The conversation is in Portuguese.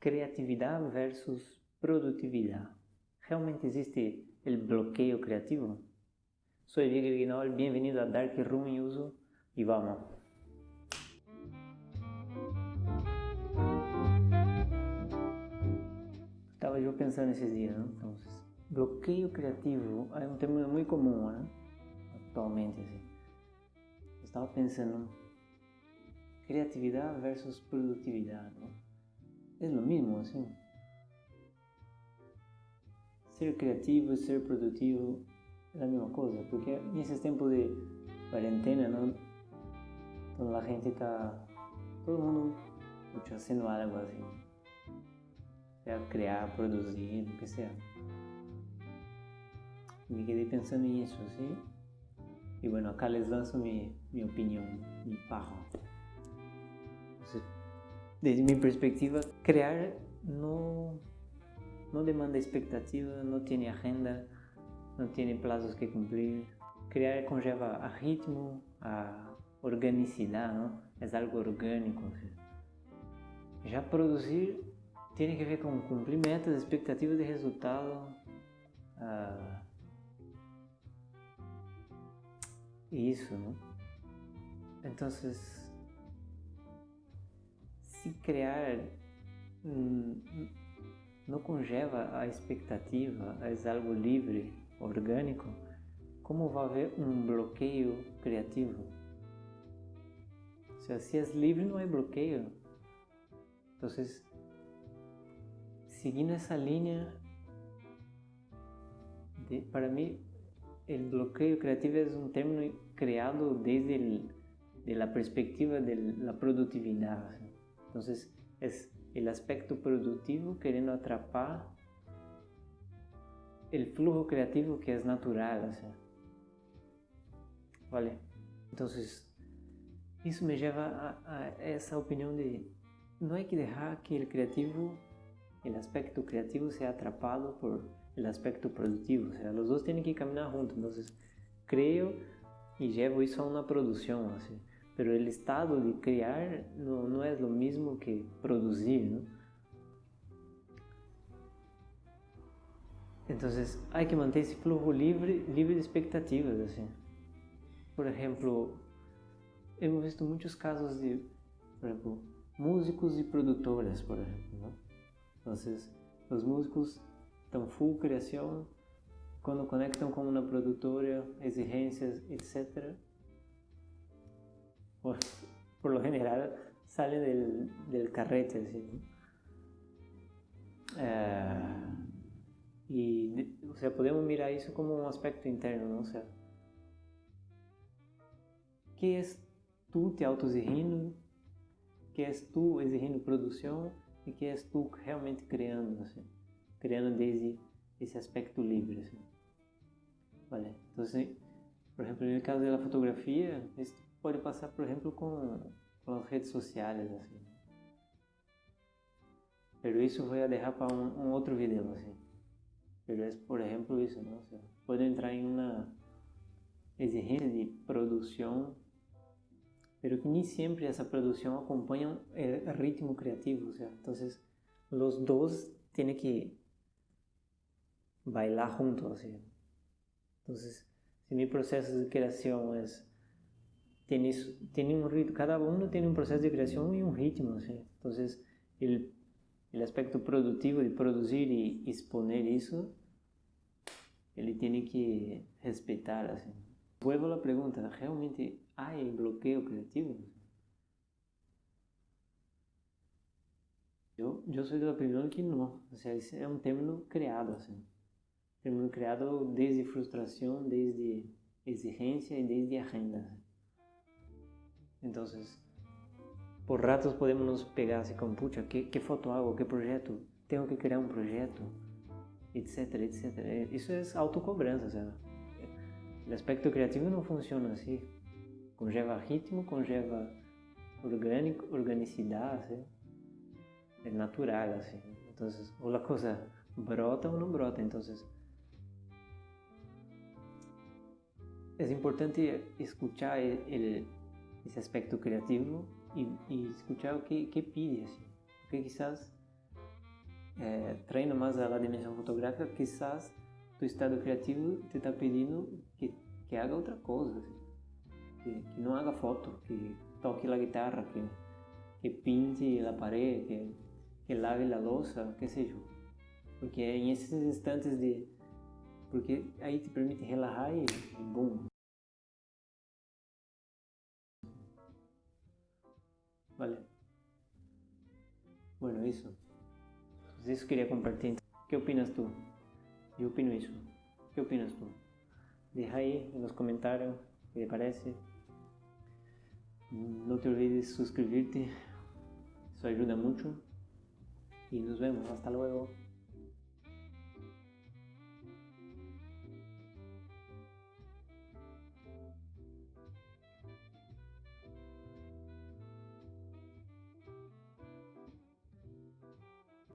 creatividad versus productividad. ¿Realmente existe el bloqueo creativo? Soy Vigil Guinol, bienvenido a Dark Room y Uso y vamos. Estaba yo pensando esses dias, ¿no? Entonces, bloqueio criativo é um termo muito comum, né? Atualmente, assim. Eu estava pensando, criatividade versus produtividade, ¿no? É o mesmo, assim? Ser criativo e ser produtivo é a mesma coisa, porque nesses tempos de quarentena, não? Então a gente está, todo mundo fazendo algo assim, seja criar, produzir, o que seja. Me quedei pensando nisso, assim. E bueno, acá les lanço minha, minha opinião, mi pajo. Desde minha perspectiva, criar não, não demanda expectativa, não tem agenda, não tem plazos que cumprir. Criar conlleva a ritmo, a organicidade, não? é algo orgânico. Já produzir tem que ver com cumprir metas, expectativas de resultado. Uh, isso, não? Então, se criar não conlleva a expectativa, é algo livre, orgânico, como vai haver um bloqueio criativo? Se assim é livre, não é bloqueio. Então, seguindo essa linha, de, para mim, o bloqueio criativo é um termo criado desde la perspectiva de la produtividad. Entonces, es el aspecto productivo queriendo atrapar el flujo creativo que es natural. O sea. Vale. Entonces, isso me lleva a, a, essa opinião de não é que deixar que o criativo, o aspecto criativo seja atrapado por o aspecto produtivo, os dois têm que caminhar juntos. Então, creio e llevo isso a uma produção. Pero el estado de criar no, no es lo mismo que producir, ¿no? Entonces hay que manter esse flujo livre, livre de expectativas, assim. Por exemplo, hemos visto muitos casos de, por exemplo, músicos e produtoras, por exemplo, ¿no? Entonces, os músicos estão full criação, quando conectam com uma produtora, exigências, etc., por, por lo general sale del, del carrete, ¿sí? Eh, y, o sea, podemos mirar eso como un aspecto interno, ¿no? O sea, que es tú te autoexigindo, que es tú exigindo produção e que és tu realmente criando, assim, criando desde esse aspecto livre, assim. Vale. Então, por exemplo, no caso da fotografia, pode passar, por exemplo, com, com as redes sociais, assim. Pero isso vou deixar para um, um, outro vídeo, assim. Pero é, por exemplo, isso, não? Pode entrar em uma exigência de produção, pero que nem sempre essa produção acompanha o ritmo criativo, sea. Então, os dois têm que bailar juntos, assim. Então, se meu processo de criação é tiene, tiene un ritmo, cada uno tiene un proceso de creación y un ritmo, ¿sí? entonces el, el aspecto productivo de producir y exponer eso, ele tiene que respetar, assim. Vuelvo a la pregunta, ¿realmente hay bloqueo creativo? Eu, eu sou da opinião que não, ou seja, é um término criado, assim. Término criado desde frustração, desde exigência e desde agenda. Entonces, por ratos podemos pegar así con, pucha, ¿qué, ¿qué, foto hago? ¿Qué proyecto? Tengo que crear un proyecto, etcétera, etcétera. E, eso es autocobranza, o sea, el aspecto creativo no funciona así. Conlleva ritmo, conlleva orgánico, organicidad, es natural, así. Entonces, o la cosa brota o no brota, entonces... Es importante escuchar el esse aspecto criativo e, e escuchar o que, que pide, assim. Porque quizás é, treina mais a dimensão fotográfica, quizás tu estado criativo te está pedindo que, que haga outra coisa, que, que, não haga foto, que toque a guitarra, que, que pinte a parede, que, que lave a louça, que seja. Porque em esses instantes de... Porque aí te permite relaxar e, e bum. Vale. Bueno, eso. Pues eso quería compartir. ¿Qué opinas tú? Yo opino eso. ¿Qué opinas tú? Deja ahí en los comentarios qué te parece. No te olvides suscribirte. Eso ayuda mucho. Y nos vemos. Hasta luego.